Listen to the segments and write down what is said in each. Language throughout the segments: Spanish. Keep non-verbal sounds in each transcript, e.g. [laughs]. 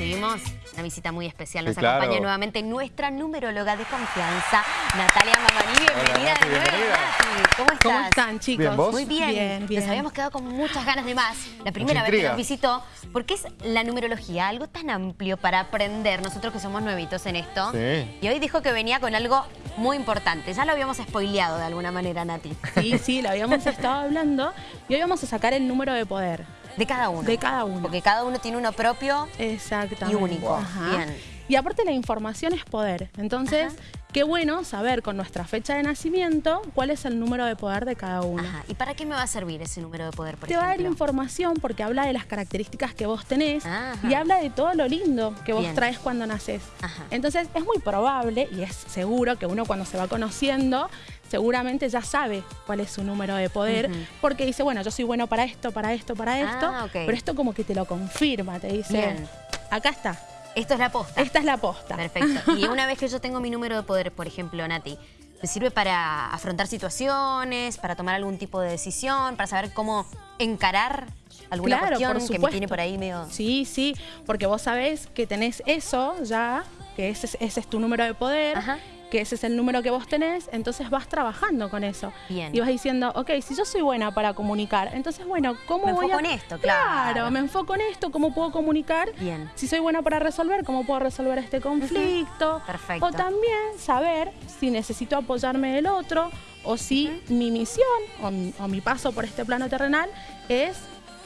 recibimos una visita muy especial. Nos Sí, claro. acompaña nuevamente nuestra numeróloga de confianza, Natalia Mamani. Bienvenida de nuevo. Nati. ¿Cómo estás? ¿Cómo están, chicos? Bien, ¿vos? Muy bien. Bien, bien. Nos habíamos quedado con muchas ganas de más. La primera vez que nos visitó, porque es la numerología, algo tan amplio para aprender, nosotros que somos nuevitos en esto. Sí. Y hoy dijo que venía con algo muy importante. Ya lo habíamos spoileado de alguna manera, Nati. Sí, sí, lo habíamos estado hablando. Y hoy vamos a sacar el número de poder. De cada uno. De cada uno. Porque cada uno tiene uno propio. Exactamente. Y único. Ajá. Bien. Y aparte la información es poder. Entonces, qué bueno saber con nuestra fecha de nacimiento cuál es el número de poder de cada uno. Ajá. ¿Y para qué me va a servir ese número de poder, por Te va a dar información porque habla de las características que vos tenés Ajá. y habla de todo lo lindo que vos Bien. traes cuando naces. Ajá. Entonces es muy probable y es seguro que uno cuando se va conociendo seguramente ya sabe cuál es su número de poder porque dice, bueno, yo soy bueno para esto, para esto, para esto, Ah, ok. pero esto como que te lo confirma, te dice, Bien. acá está, Esto es la posta. esta es la posta. Perfecto. [laughs] Y una vez que yo tengo mi número de poder, por ejemplo, Nati, ¿me sirve para afrontar situaciones, para tomar algún tipo de decisión, para saber cómo encarar alguna Claro, cuestión por que me tiene por ahí medio... Sí, sí, porque vos sabés que tenés eso ya, que ese, es- ese es tu número de poder, Ajá. Que ese es el número que vos tenés, entonces vas trabajando con eso. Bien. Y vas diciendo, ok, si yo soy buena para comunicar, entonces bueno, ¿cómo Me voy enfoco a...? en esto, claro. me enfoco en esto, ¿cómo puedo comunicar? Bien. Si soy buena para resolver, ¿cómo puedo resolver este conflicto? Perfecto. O también saber si necesito apoyarme del otro o si mi misión o mi, o mi paso por este plano terrenal es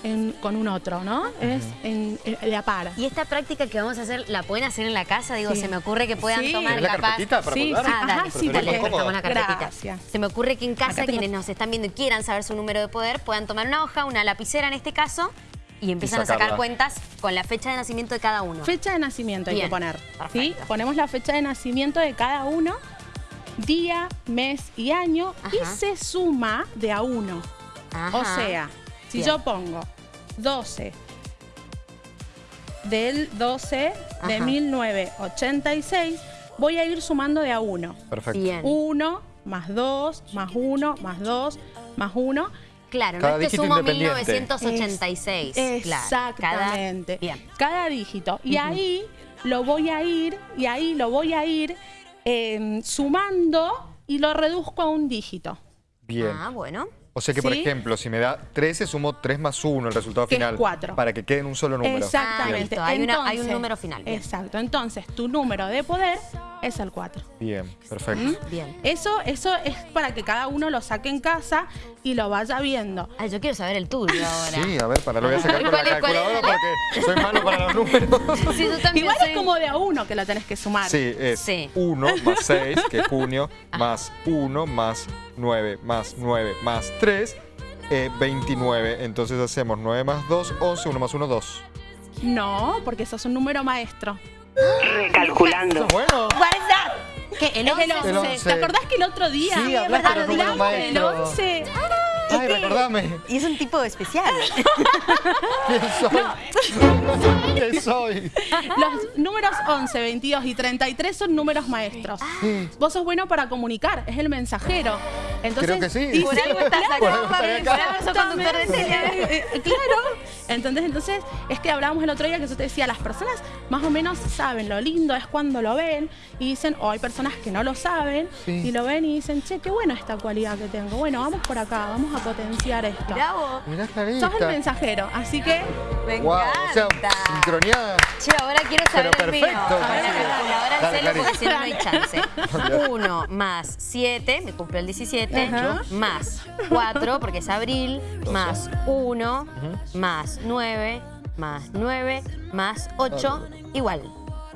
en- con un otro, ¿no? Es en, en- de a par. Y esta práctica que vamos a hacer, ¿la pueden hacer en la casa? Digo, Sí. se me ocurre que puedan Sí. tomar ¿Tenés la capaz... carpetita para Sí, sí. Ah, dale, Ajá, sí, dale, la carpetita. Gracias. Se me ocurre que en casa quienes nos están viendo y quieran saber su número de poder puedan tomar una hoja, una lapicera en este caso, y empiezan a sacar cuentas con la fecha de nacimiento de cada uno. Fecha de nacimiento hay que poner. ¿sí? Ponemos la fecha de nacimiento de cada uno, día, mes y año, y se suma de a uno. Ajá. O sea, si Bien. yo pongo 12 del 12 de Ajá. 1986, voy a ir sumando de a uno. Perfecto. Bien. 1 más 2 más 1 más 2 más 1. Claro, Cada no es que dígito sumo independiente. 1986. claro. Exactamente. Cada- Bien. Cada dígito. Y ahí lo voy a ir, y ahí lo voy a ir eh, sumando y lo reduzco a un dígito. Bien. Ah, bueno. O sea que, por ¿Sí? ejemplo, si me da 13, sumo 3 más 1 el resultado Que es final. cuatro. Para que quede en un solo número. Exactamente. listo. Hay una- hay un Entonces- número final, bien. Exacto. Entonces, tu número de poder es el 4. Bien, perfecto. ¿Mm? Bien. Eso, eso es para que cada uno lo saque en casa y lo vaya viendo. Ay, yo quiero saber el tuyo [laughs] ahora. Sí, a ver, para lo voy a sacar con la ¿Cuál es- es? calculadora porque soy malo para los números. [laughs] Sí, yo también Igual soy- es como de a uno que lo tenés que sumar. Sí, es Sí. 1 más 6, que es junio, [laughs] más 1 más 9, más 9, más 3, eh, 29. Entonces hacemos 9 más 2, 11, 1 más 1, 2. No, porque eso es un número maestro. Recalculando. Bueno. Que el El 11. El 11. ¿Te acordás que el otro día Sí, hablaste de los números hablamos del maestros. 11? Ay, recordame. Y es un tipo especial. [laughs] ¿Quién soy? [laughs] ¿Quién soy? Los números 11, 22 y 33 son números maestros. Sí. Vos sos bueno para comunicar, es el mensajero. Entonces, Creo que sí. y Por algo estás acá, algo Fabi, estaré por acá. algo sos conductor de tele. [laughs] Eh, claro. Entonces, entonces, es que hablábamos el otro día que yo te decía, las personas más o menos saben lo lindo es cuando lo ven y dicen, o hay personas que no lo saben Sí. y lo ven y dicen, che, qué buena esta cualidad que tengo. Bueno, vamos por acá, vamos a potenciar esto. Mirá vos. Mirá, Clarita. Sos el mensajero, así que Me Wow, o sea, encanta. sincroniada. Che, ahora quiero saber Pero el mío. perfecto, Ahora sí. calculadora al Dale, porque si no, no hay chance. 1 más 7, me cumple el 17, Ajá. más 4, porque es abril, más 1, más 9, más 9, más 8, igual.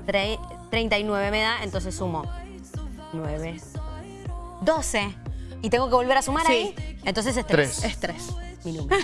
Tre- 39 me da, entonces sumo 9, 12. ¿Y tengo que volver a sumar Sí. ahí? Entonces es 3. Tres. es tres. Mi número.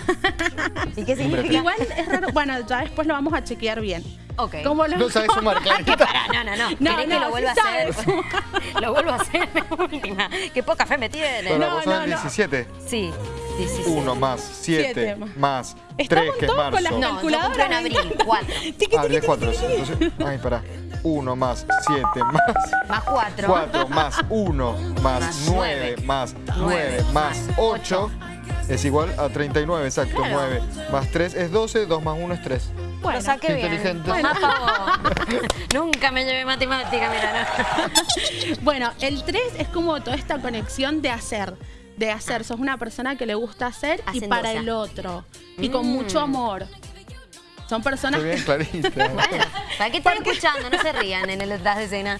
[laughs] ¿Y qué significa? Igual es raro, bueno, ya después lo vamos a chequear bien. Ok. ¿Cómo lo- No sabes sumar, [laughs] Clarita. No, no, no. No, ¿Querés que lo sí vuelva a hacer? [laughs] lo vuelvo a hacer de última. Qué poca fe me tiene. Para No, no, el no. 17. Sí, 17. 1 más 7 Siete. más 3 Estamos que es todos con las marzo. No, en abril, encanta. 4. Tiqui, Ah, tiqui, de tiqui, 4. tiqui. Entonces, ay, pará. 1 más 7 más Más 4. 4 más 1 más Más 9 nueve. más Nueve 9 más 8 es igual a 39, exacto. Claro. 9 más 3 es 12, 2 más 1 es 3. Bueno. Lo saqué bien. Inteligente. Bueno, [laughs] Nunca me llevé matemática, mira. no. [laughs] Bueno, el 3 es como toda esta conexión de hacer. De hacer. Sos una persona que le gusta hacer y para el otro. Y con Mm. mucho amor. Son personas Muy bien, que. [laughs] Bueno, ¿para qué están escuchando? No se rían en el detrás de escena.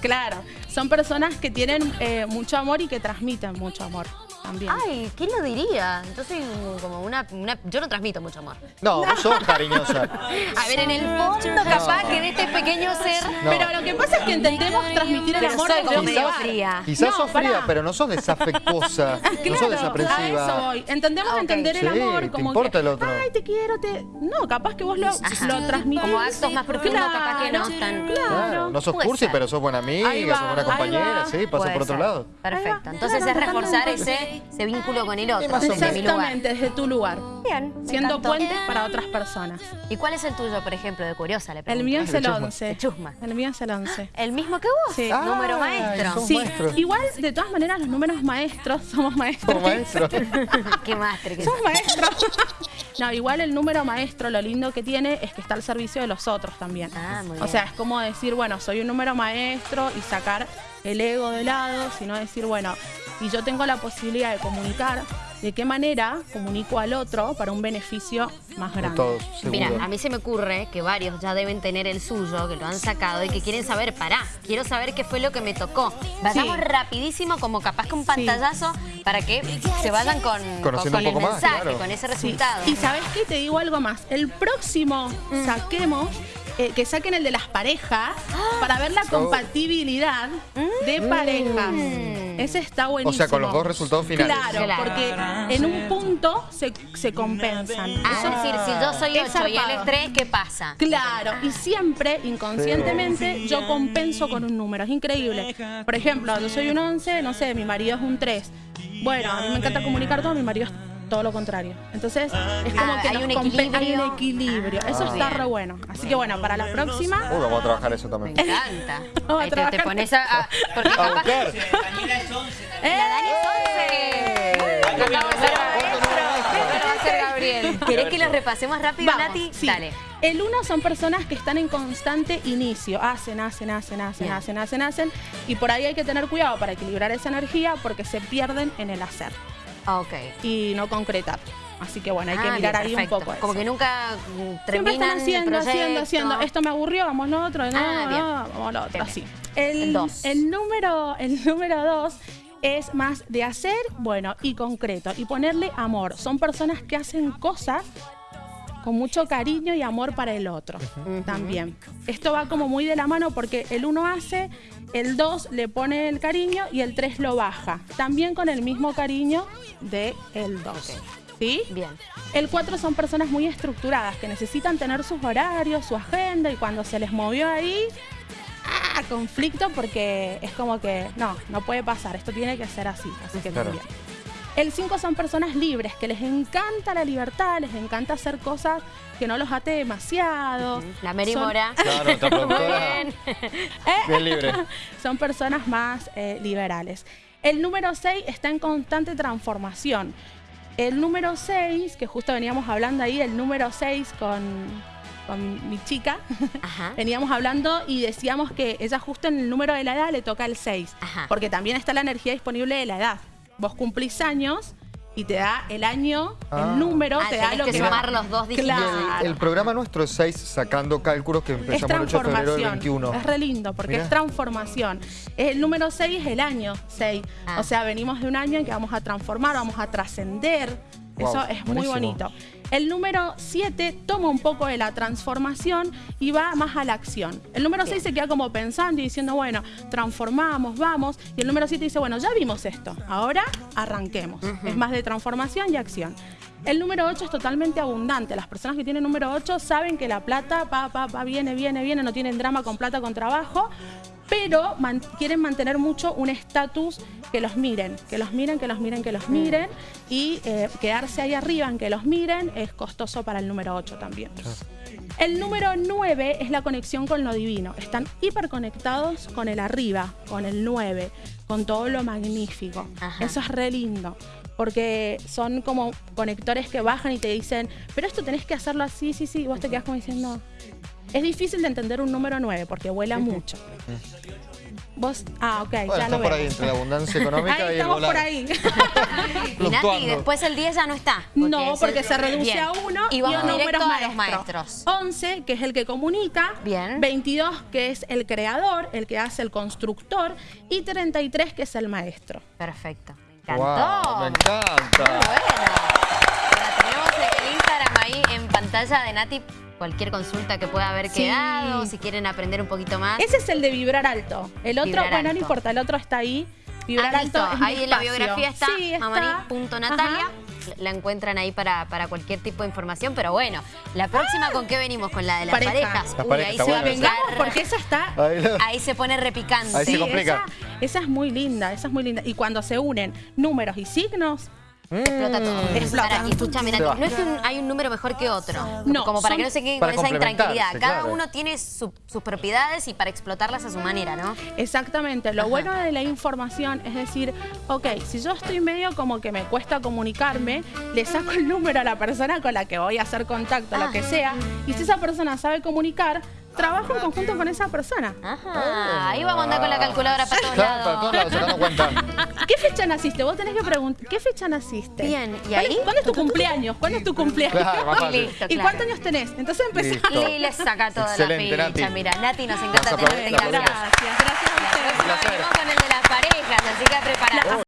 claro, son personas que tienen eh, mucho amor y que transmiten mucho amor también. Ay, ¿quién lo diría? Entonces, como una, una- Yo no transmito mucho amor. No, vos sos cariñosa. A ver, en el fondo, capaz que de este pequeño ser. No. Pero lo que pasa es que entendemos transmitir el Pero amor soy de como otro medio lugar. fría. Quizás No, sos fría, pero no sos desafectuosa. [laughs] no sos Claro, a eso desaprensiva. voy. Entendemos Ah, entender el Sí, amor te como importa que, el otro. ay, te quiero, te... No, capaz que vos lo, Ajá. lo transmitís. Como actos más profundos, capaz que no están- Claro. Claro, no sos Puede cursi, ser. pero sos buena amiga, va, sos buena compañera, sí, pasa por otro ser. lado. Perfecto. Entonces Claro, es reforzar ese, ese vínculo con el otro. o. Exactamente, desde tu lugar. Bien. Siendo encantó. puentes para otras personas. ¿Y cuál es el tuyo, por ejemplo, de curiosa? Le El mío [laughs] es el chusma. 11. De chusma. El mío es el 11. ¿El mismo que vos? Sí. Número maestro. Sí, maestros. igual de todas maneras los números maestros, [laughs] somos maestros. Como [laughs] maestro. Qué mastre que Somos maestros. No, igual el número maestro, lo lindo que tiene es que está al servicio de los otros también. Ah, muy O bien. sea, es como decir, bueno, soy un número maestro y sacar el ego de lado, sino decir, bueno, y yo tengo la posibilidad de comunicar de qué manera comunico al otro para un beneficio más De grande. todos, Mira, a mí se me ocurre que varios ya deben tener el suyo, que lo han sacado y que quieren saber, pará, quiero saber qué fue lo que me tocó. Vayamos Sí. rapidísimo, como capaz que un pantallazo, para que se vayan con, con, el más, mensaje, claro. con ese Sí. resultado. Y sabes qué, te digo algo más. El próximo Mm. saquemos, eh, que saquen el de las parejas para ver la Oh. compatibilidad de parejas. Mm. Ese está buenísimo. O sea, con los dos resultados finales. Claro, Claro. porque en un punto se, se compensan. Ah, Eso es decir, si yo soy es 8 y él es zarpado. 3, ¿qué pasa? Claro, y siempre, inconscientemente, yo compenso con un número. Es increíble. Por ejemplo, yo soy un 11, no sé, mi marido es un 3. Bueno, a mí me encanta comunicar todo, mi marido es todo lo contrario. Entonces, es como Ah, que hay nos un compen- hay equilibrio. un equilibrio. Eso Ah, está bien. re bueno. Así que bueno, para la próxima, Uy, vamos a trabajar eso Me también. encanta. [laughs] Vamos a Ahí te, te pones a... a- porque A capaz... buscar. La Dani es 11. Muy bien, acabo de ser maestro. Ahora va a ser Gabriel. [laughs] ¿Querés que los repasemos rápido, Vamos, Nati? sí. Dale. El uno son personas que están en constante inicio. Hacen, hacen, hacen, hacen, Bien. hacen, hacen, hacen. Y por ahí hay que tener cuidado para equilibrar esa energía porque se pierden en el hacer Ah, Ok. y no concretar. Así que bueno, hay que Ah, mirar bien, ahí perfecto. un poco eso. Como que nunca mm, Siempre terminan están haciendo, el haciendo, haciendo. Esto me aburrió, vamos lo otro. No, Ah, bien. no, vamos lo otro. Así. El dos. el número, el número dos es más de hacer, bueno, y concreto. Y ponerle amor. Son personas que hacen cosas con mucho cariño y amor para el otro también. Esto va como muy de la mano porque el uno hace, el 2 le pone el cariño y el 3 lo baja. También con el mismo cariño de el 2. Ok. ¿Sí? Bien. El 4 son personas muy estructuradas que necesitan tener sus horarios, su agenda y cuando se les movió ahí, ¡ah! conflicto porque es como que no, no puede pasar, esto tiene que ser así, así que Claro. también. El 5 son personas libres, que les encanta la libertad, les encanta hacer cosas que no los ate demasiado. La Mary Son- Mora. [laughs] Claro, Muy bien. [laughs] Bien libre. [laughs] son personas más eh, liberales. El número 6 está en constante transformación. El número 6, que justo veníamos hablando ahí, el número 6 con, con mi chica, Ajá. veníamos hablando y decíamos que ella justo en el número de la edad le toca el 6, Ajá. porque también está la energía disponible de la edad. Vos cumplís años y te da el año, Ah. el número, Ah, te da lo que que sumar va- los dos dígitos. Claro. El, el programa nuestro es 6 sacando cálculos que Es empezamos el 8 de febrero del transformación. 21. Es re lindo porque Mirá. es transformación. El número 6 es el año 6. Ah. O sea, venimos de un año en que vamos a transformar, vamos a trascender. Wow, Eso es muy buenísimo. bonito. El número 7 toma un poco de la transformación y va más a la acción. El número 6 se queda como pensando y diciendo, bueno, transformamos, vamos. Y el número 7 dice, bueno, ya vimos esto, ahora arranquemos. Es más de transformación y acción. El número 8 es totalmente abundante. Las personas que tienen número 8 saben que la plata pa, pa, pa, viene, viene, viene, no tienen drama con plata, con trabajo, pero man- quieren mantener mucho un estatus que los miren, que los miren, que los miren, que los miren. Y eh, quedarse ahí arriba en que los miren es costoso para el número 8 también. El número 9 es la conexión con lo divino. Están hiperconectados con el arriba, con el 9, con todo lo magnífico. Ajá. Eso es re lindo. Porque son como conectores que bajan y te dicen, pero esto tenés que hacerlo así, sí, sí. Y vos te quedás como diciendo. Es difícil de entender un número 9 porque vuela mucho. Vos, ah, ok, Bueno, ya está lo por ahí entre la abundancia económica Ahí y el estamos volar. por ahí. [laughs] Y Nati, después el 10 ya no está. porque No, porque se reduce Bien. a uno Y y, vamos a directo números a los maestros. 11, que es el que comunica. Bien. 22, que es el creador, el que hace el constructor. Y 33, que es el maestro. Perfecto. Me encantó. Wow, me Muy encanta. bueno. Ahora tenemos el Instagram ahí en pantalla de Nati. Cualquier consulta que pueda haber Sí. quedado, si quieren aprender un poquito más. Ese es el de vibrar alto. El otro, Vibrar bueno, no alto. importa, el otro está ahí. Vibrar Ah, alto es Ahí en la biografía está, Sí, está. mamani.natalia. La encuentran ahí para, para cualquier tipo de información. Pero bueno, la próxima, ¿con qué venimos? Con la de las Pareja. parejas. La Uy, pareja ahí se va a. Vengamos vengar. porque esa está Ahí lo- Ahí se pone repicante. Ahí se Sí, complica. Esa, esa es muy linda, esa es muy linda. Y cuando se unen números y signos, Explota todo. Explota. Para, y escúchame, Nati, no es que un- hay un número mejor que otro. No, Como para son- que no se queden Para con esa intranquilidad. Cada claro. uno tiene su- sus propiedades y para explotarlas a su manera, ¿no? Exactamente, lo Ajá. bueno de la información es decir, ok, si yo estoy medio como que me cuesta comunicarme, le saco el número a la persona con la que voy a hacer contacto, Ah. lo que sea, y si esa persona sabe comunicar, trabajo en conjunto con esa persona. Ajá. Ahí vamos a andar con la calculadora para todos Claro, para todos lados. lados, sacando cuenta. [laughs] ¿Qué fecha naciste? Vos tenés que preguntar, ¿qué fecha naciste? Bien, ¿y ¿Cuál es- ahí? ¿Cuándo es tu cumpleaños? ¿Cuándo es tu cumpleaños? Claro, más fácil. Listo, ¿Y cuántos años tenés? Entonces empezamos. Listo. Y le saca toda Excelente, la ficha. Mira, Nati, nos encanta tenerte. Gracias. Gracias, gracias a ustedes. venimos con el de las parejas, así que preparados.